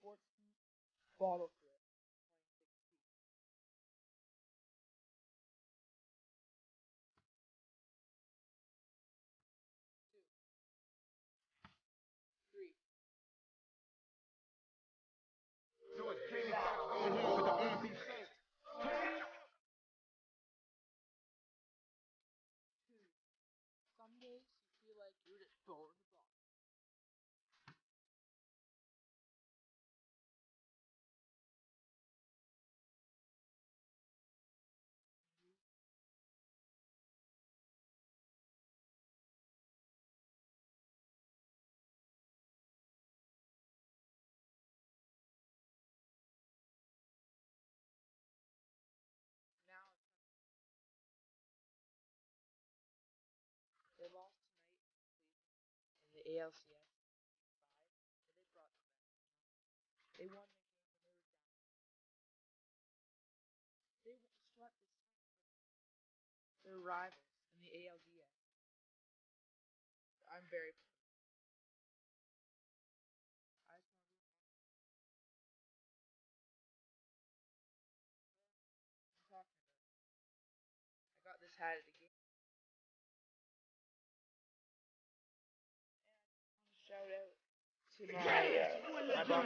Sportsman bottle flip. 2016. Two. Three. It came. Some days you feel like you're just throwing ALCS five, they brought. They won the game when they were down. They swept the their rivals in the ALDS. I'm very about. I got this hat at the game. To my